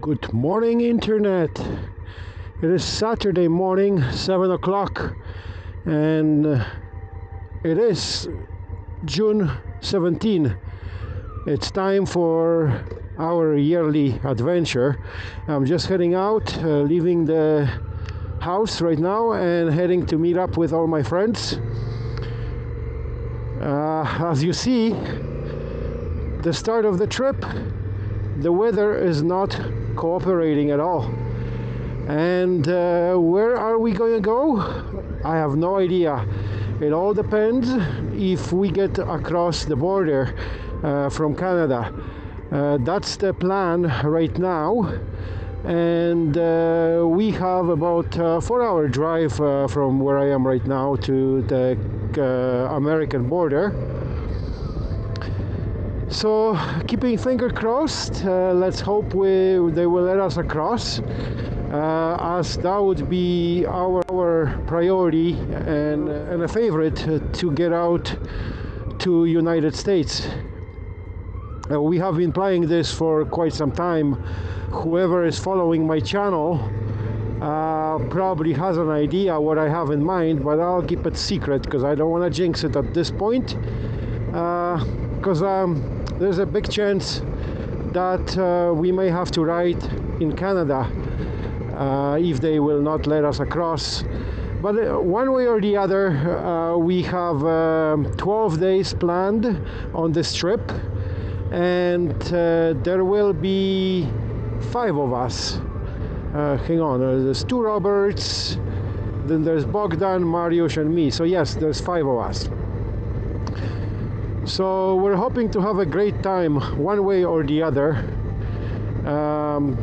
Good morning, Internet. It is Saturday morning, 7 o'clock, and uh, it is June 17. It's time for our yearly adventure. I'm just heading out, uh, leaving the house right now, and heading to meet up with all my friends. Uh, as you see, the start of the trip, the weather is not cooperating at all. And uh, where are we going to go? I have no idea. It all depends if we get across the border uh, from Canada. Uh, that's the plan right now. And uh, we have about a four hour drive uh, from where I am right now to the uh, American border so keeping finger crossed uh, let's hope we they will let us across. Uh, as that would be our, our priority and, and a favorite to get out to United States. Uh, we have been playing this for quite some time. Whoever is following my channel uh, probably has an idea what I have in mind but I'll keep it secret because I don't want to jinx it at this point because um, there's a big chance that uh, we may have to ride in Canada uh, if they will not let us across. But uh, one way or the other, uh, we have um, 12 days planned on this trip, and uh, there will be five of us. Uh, hang on, there's two Roberts, then there's Bogdan, Mariusz, and me. So, yes, there's five of us. So we're hoping to have a great time one way or the other. Um,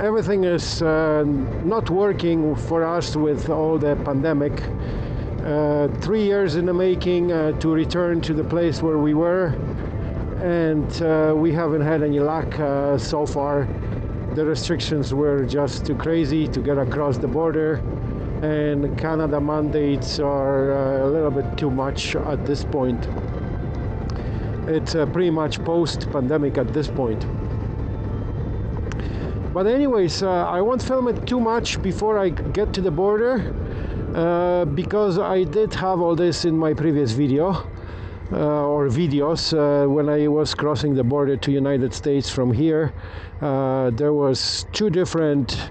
everything is uh, not working for us with all the pandemic. Uh, three years in the making uh, to return to the place where we were, and uh, we haven't had any luck uh, so far. The restrictions were just too crazy to get across the border, and Canada mandates are uh, a little bit too much at this point it's uh, pretty much post-pandemic at this point. But anyways uh, I won't film it too much before I get to the border uh, because I did have all this in my previous video uh, or videos uh, when I was crossing the border to United States from here. Uh, there was two different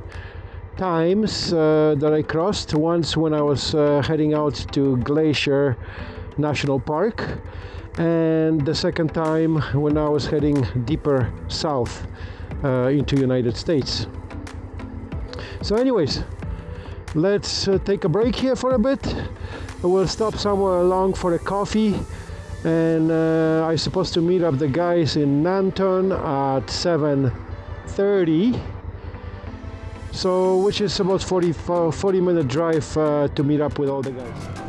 times that I crossed. Once when I was heading out to Glacier National Park and the second time when I was heading deeper south uh, into United States. So anyways, let's uh, take a break here for a bit. We'll stop somewhere along for a coffee and uh, I'm supposed to meet up the guys in Nanton at 7.30 so which is about 40, 40 minute drive uh, to meet up with all the guys.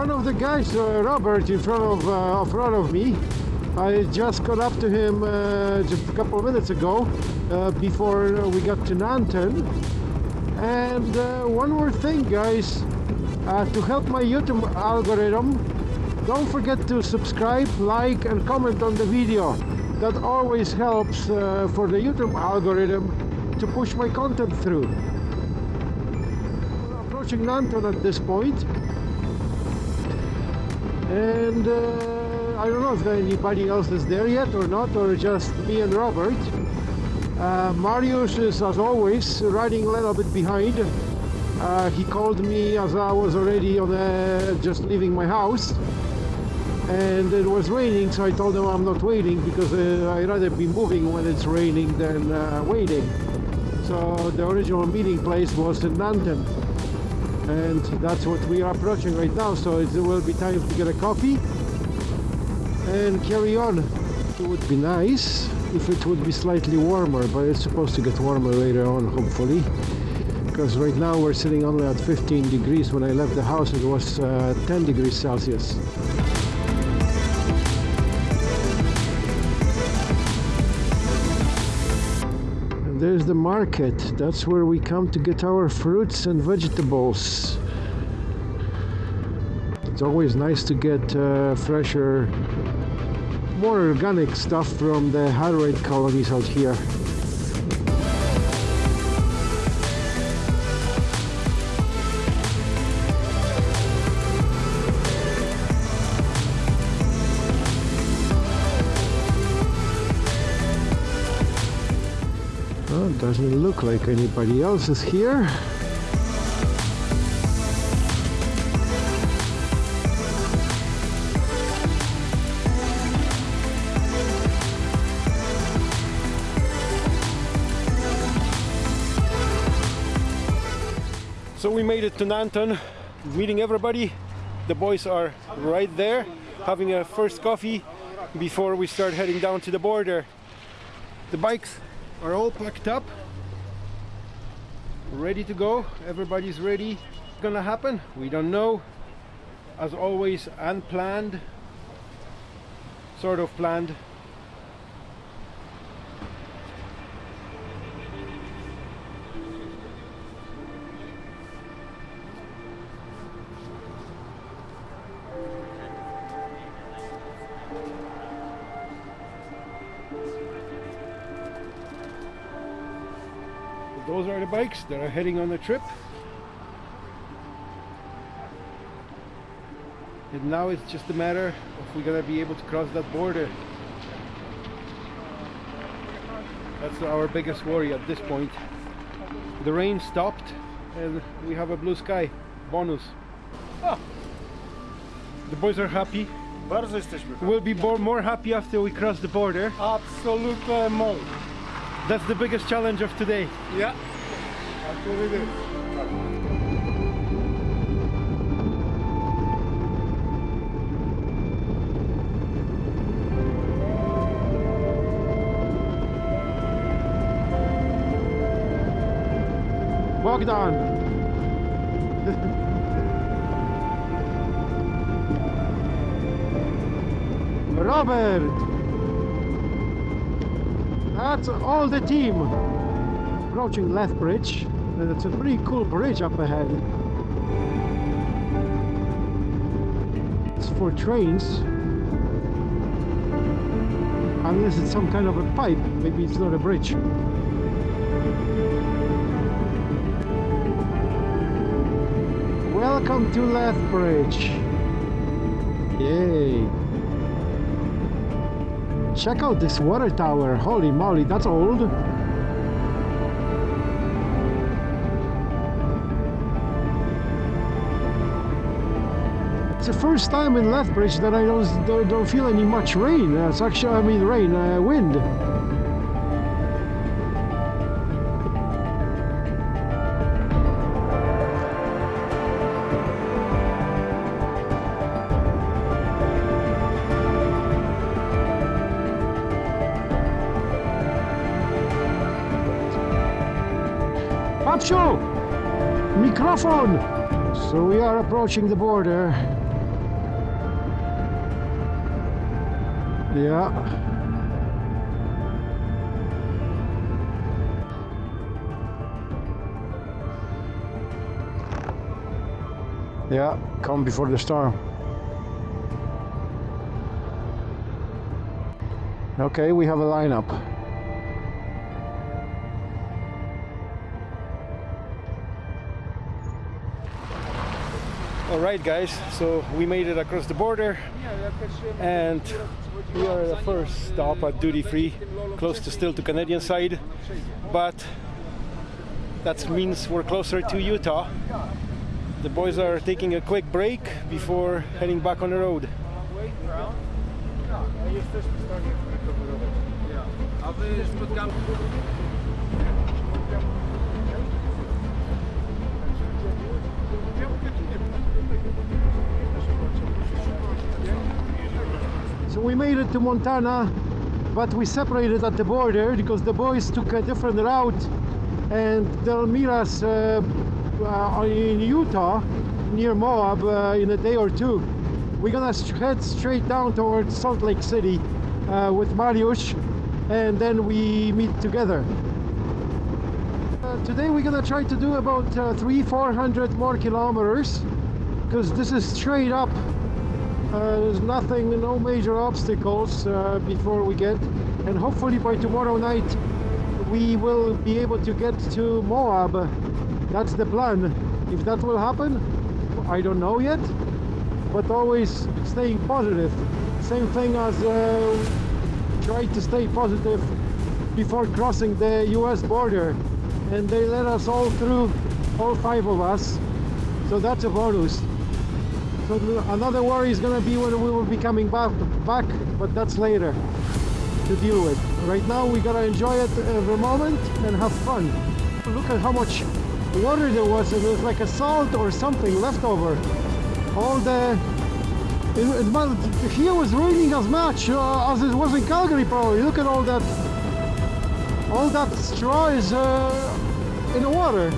One of the guys, uh, Robert, in front of, uh, in front of me. I just got up to him uh, just a couple of minutes ago, uh, before we got to Nanton. And uh, one more thing, guys, uh, to help my YouTube algorithm, don't forget to subscribe, like, and comment on the video. That always helps for the YouTube algorithm to push my content through. We're approaching Nanton at this point and uh, I don't know if anybody else is there yet or not or just me and Robert. Uh, Mariusz is as always riding a little bit behind. Uh, he called me as I was already on a, just leaving my house. And it was raining so I told him I'm not waiting because uh, I'd rather be moving when it's raining than uh, waiting. So the original meeting place was in Nanton and that's what we are approaching right now so it will be time to get a coffee and carry on it would be nice if it would be slightly warmer but it's supposed to get warmer later on hopefully because right now we're sitting only at 15 degrees. When I left the house, it was uh, 10 degrees Celsius. There's the market. That's where we come to get our fruits and vegetables. It's always nice to get uh, fresher, more organic stuff from the Hutterite colonies out here. Doesn't look like anybody else is here. So we made it to Nanton, meeting everybody. The boys are right there, having a first coffee before we start heading down to the border. The bikes are all packed up, ready to go. Everybody's ready. It's gonna happen? We don't know. As always, unplanned, sort of planned. Those are the bikes that are heading on the trip. And now it's just a matter of we're gonna be able to cross that border. That's our biggest worry at this point. The rain stopped and we have a blue sky. Bonus. Ah. The boys are happy. Bardzo jesteśmy. We'll be more, more happy after we cross the border. Absolutnie mol. That's the biggest challenge of today. Ja. Absolutnie. Bogdan! Robert! That's all the team approaching Lethbridge. And it's a pretty cool bridge up ahead. It's for trains. Unless it's some kind of a pipe, maybe it's not a bridge. Welcome to Lethbridge. Yay. Check out this water tower. Holy moly, that's old. The first time in Lethbridge that I don't, don't, don't feel any much rain. Uh, it's actually, I mean, rain, uh, wind. Papsio! Microphone! So we are approaching the border. Yeah. Yeah, come before the storm. Okay, we have a lineup. All right, guys. So we made it across the border, and we are the first stop at duty free, close to still to Canadian side, but that means we're closer to Utah. The boys are taking a quick break before heading back on the road. We made it to Montana, but we separated at the border because the boys took a different route and they'll meet us uh, uh, in Utah near Moab uh, in a day or two. We're gonna head straight down towards Salt Lake City uh, with Mariusz and then we meet together. Uh, today we're gonna try to do about uh, three, four hundred more kilometers because this is straight up. Uh, there's nothing, no major obstacles uh, before we get, and hopefully by tomorrow night we will be able to get to Moab. That's the plan. If that will happen, I don't know yet, but always staying positive. Same thing as uh, try to stay positive before crossing the US border. And they let us all through, all five of us. So that's a bonus. Another worry is to be when we will be coming back, back, but that's later to deal with. Right now we gotta enjoy it every moment and have fun. Look at how much water there was. It was like a salt or something left over. All the it, it, here was raining as much uh, as it was in Calgary probably. Look at all that all that straw is uh, in the water.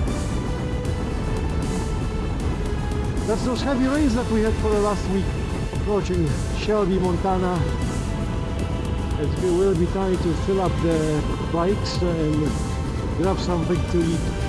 That's those heavy rains that we had for the last week. Approaching Shelby, Montana. It will be time to fill up the bikes and grab something to eat.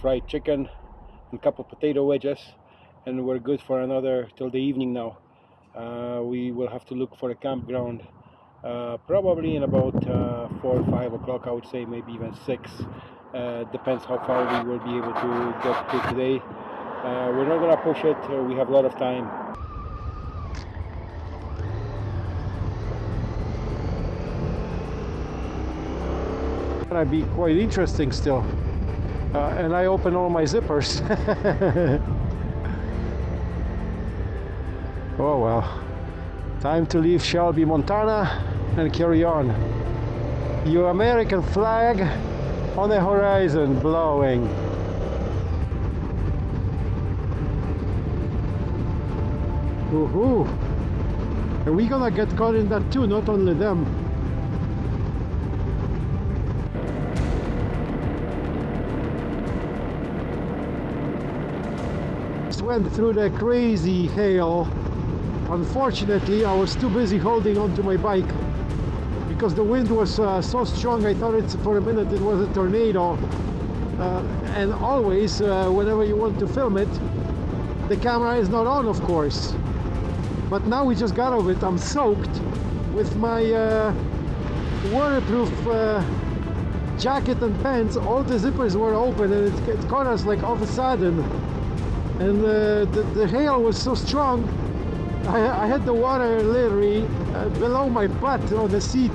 Fried chicken and a couple potato wedges and we're good for another till the evening now. Uh, we will have to look for a campground uh, probably in about uh, 4 or 5 o'clock I would say maybe even 6 uh, depends how far we will be able to get to today. Uh, we're not gonna push it uh, we have a lot of time. Gonna be quite interesting still uh, and I open all my zippers. oh well. Time to leave Shelby, Montana and carry on. Your American flag on the horizon blowing. Woohoo! Are we gonna get caught in that too? Not only them. Went through the crazy hail unfortunately I was too busy holding onto my bike because the wind was uh, so strong I thought it's for a minute it was a tornado. Uh, and always uh, whenever you want to film it the camera is not on of course. But now we just got of it. I'm soaked with my uh, waterproof uh, jacket and pants. All the zippers were open and it, it caught us like all of a sudden and uh, the, the hail was so strong I, I had the water literally uh, below my butt on the seat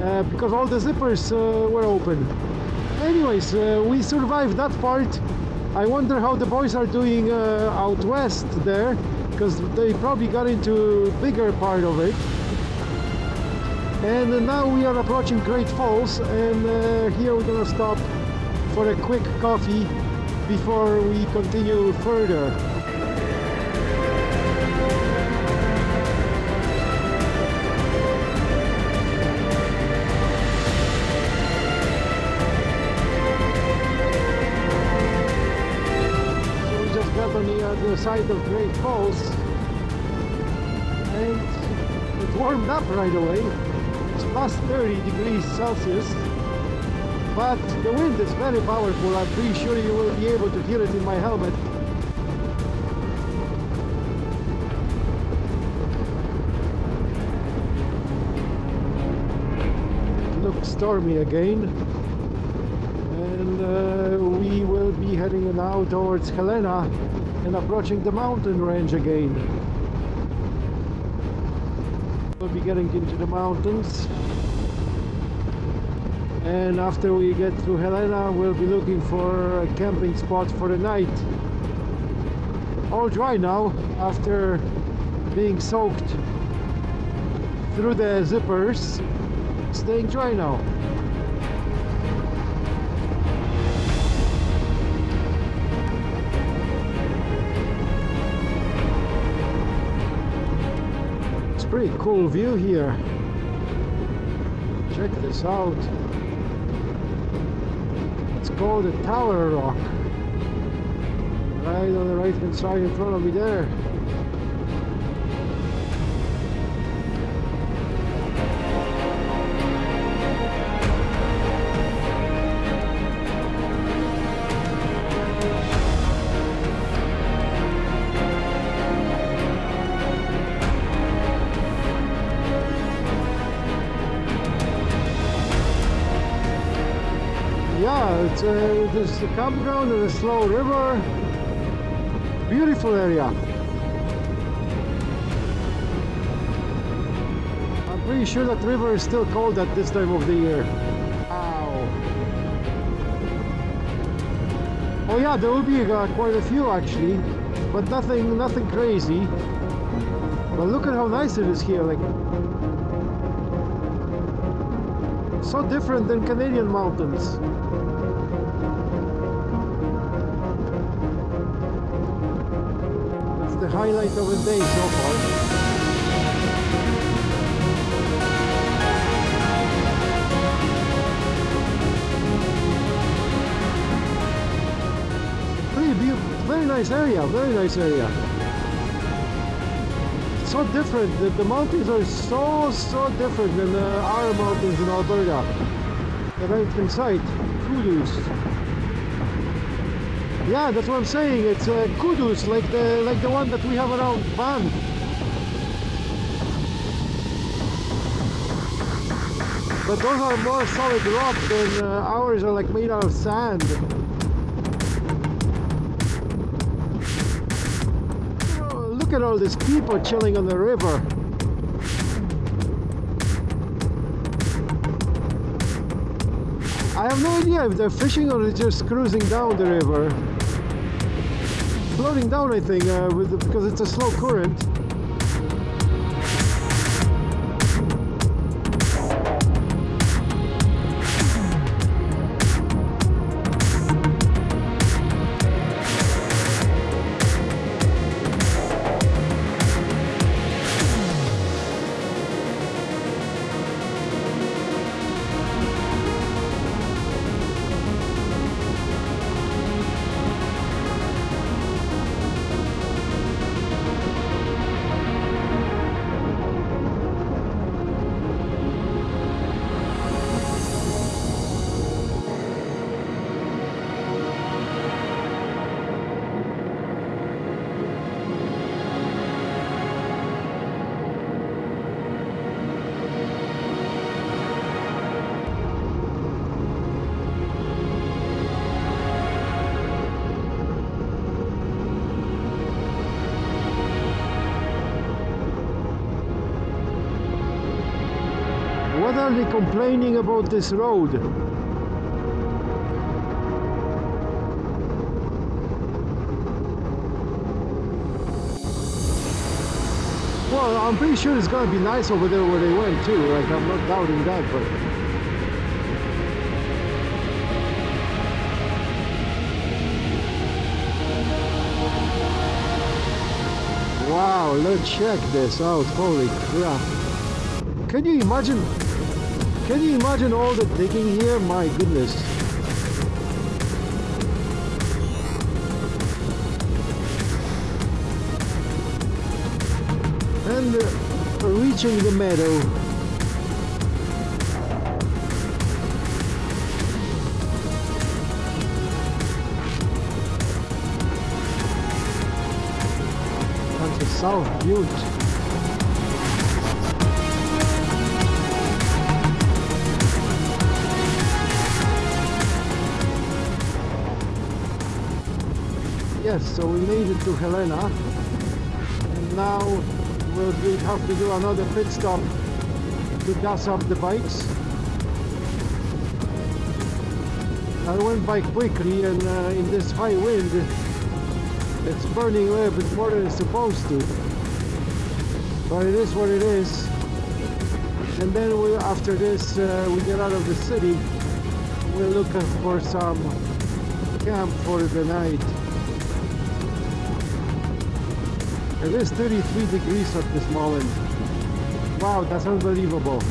uh, because all the zippers uh, were open. Anyways uh, we survived that part. I wonder how the boys are doing out west there because they probably got into bigger part of it. And now we are approaching Great Falls and here we're gonna stop for a quick coffee before we continue further. So we just got on the side of Great Falls and it warmed up right away. It's plus 30 degrees Celsius but the wind is very powerful. I'm pretty sure you will be able to hear it in my helmet. It looks stormy again. And uh, we will be heading now towards Helena and approaching the mountain range again. We'll be getting into the mountains and after we get through Helena we'll be looking for a camping spot for the night. All dry now after being soaked through the zippers. Staying dry now. It's pretty cool view here. Check this out called the Tower Rock. Right on the right hand side in front of me there it's a, there's a campground and a slow river. Beautiful area. I'm pretty sure that river is still cold at this time of the year. Wow. Oh yeah there will be uh, quite a few actually. But nothing nothing crazy. But look at how nice it is here like so different than Canadian mountains the highlight of the day so far. Very nice area, very nice area. So different, the, the mountains are so, so different than our mountains in Alberta. The right hand side, hoodoos. Yeah, that's what I'm saying. It's uh, hoodoos, like the like the one that we have around Banff. But those are more solid rock than uh, ours are like made out of sand. Oh, look at all these people chilling on the river. I have no idea if they're fishing or they're just cruising down the river. Floating down, I think, uh, with because it's a slow current. Complaining about this road? Well, I'm pretty sure it's gonna be nice over there where they went too. Like I'm not doubting that, but wow, let's check this out. Holy crap! Can you imagine? Can you imagine all the digging here? My goodness. And uh, reaching the meadow. South Butte. Yes, so we made it to Helena. And now we'll we have to do another pit stop to gas up the bikes. I went by quickly and uh, in this high wind it's burning a little bit more than it's supposed to but it is what it is and then we after this uh, we get out of the city we're looking for some camp for the night it is 33 degrees at this moment wow that's unbelievable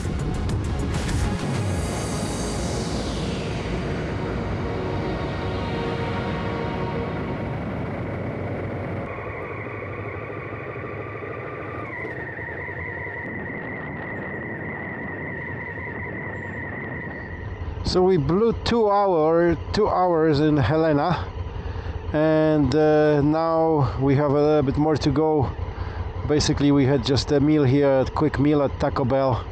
So we blew two hour, two hours in Helena, and uh, now we have a little bit more to go. Basically, we had just a meal here, a quick meal at Taco Bell,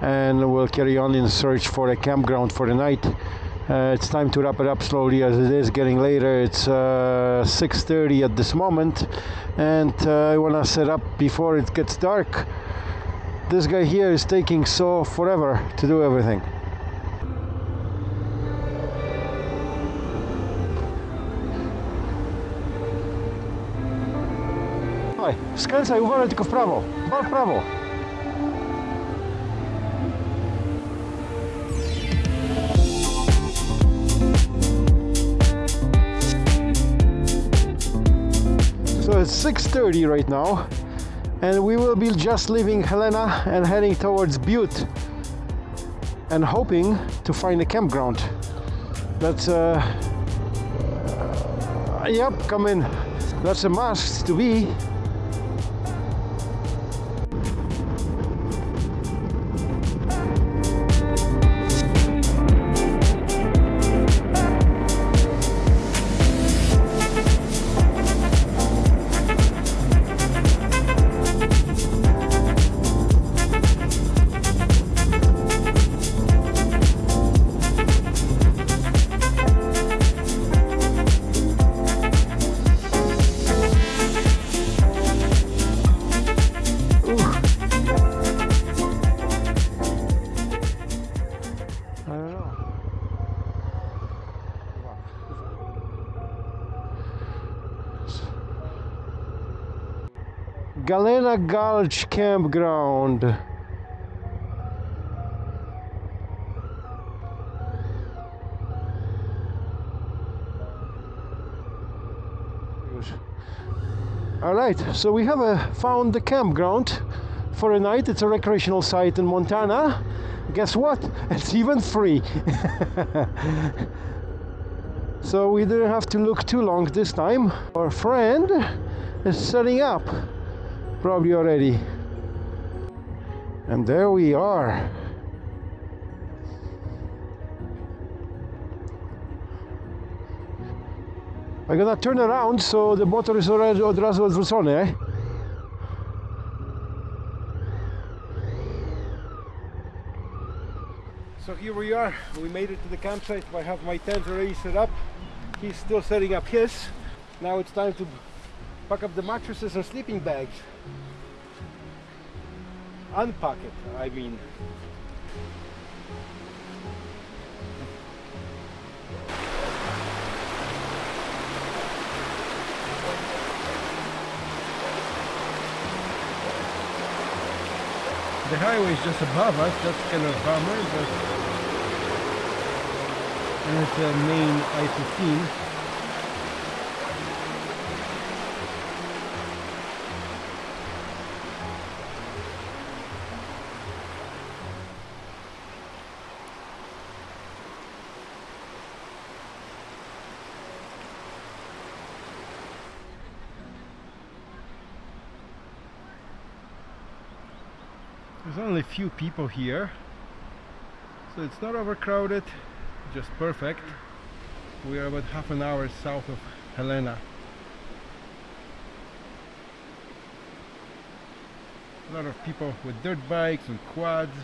and we'll carry on in search for a campground for the night. Uh, it's time to wrap it up slowly as it is getting later. It's uh, 6:30 at this moment, and uh, I want to set up before it gets dark. This guy here is taking so forever to do everything. Skręcaj, uważaj tylko w prawo. W prawo. So it's 6.30 right now and we will be just leaving Helena and heading towards Butte and hoping to find a campground. That's uh, uh yep, come in. That's a must to be. Gulch Campground. All right, so we have uh, found the campground for a night. It's a recreational site in Montana. Guess what? It's even free. so we didn't have to look too long this time. Our friend is setting up, probably already. And there we are. I'm gonna turn around so the motor is already odwrócony, eh? So here we are. We made it to the campsite. I have my tent already set up. He's still setting up his. Now it's time to pack up the mattresses and sleeping bags. Unpack it, I mean. The highway is just above us, that's kind of a bummer, but and it's a main I-15. There's only a few people here, so it's not overcrowded, just perfect. We are about half an hour south of Helena. A lot of people with dirt bikes and quads.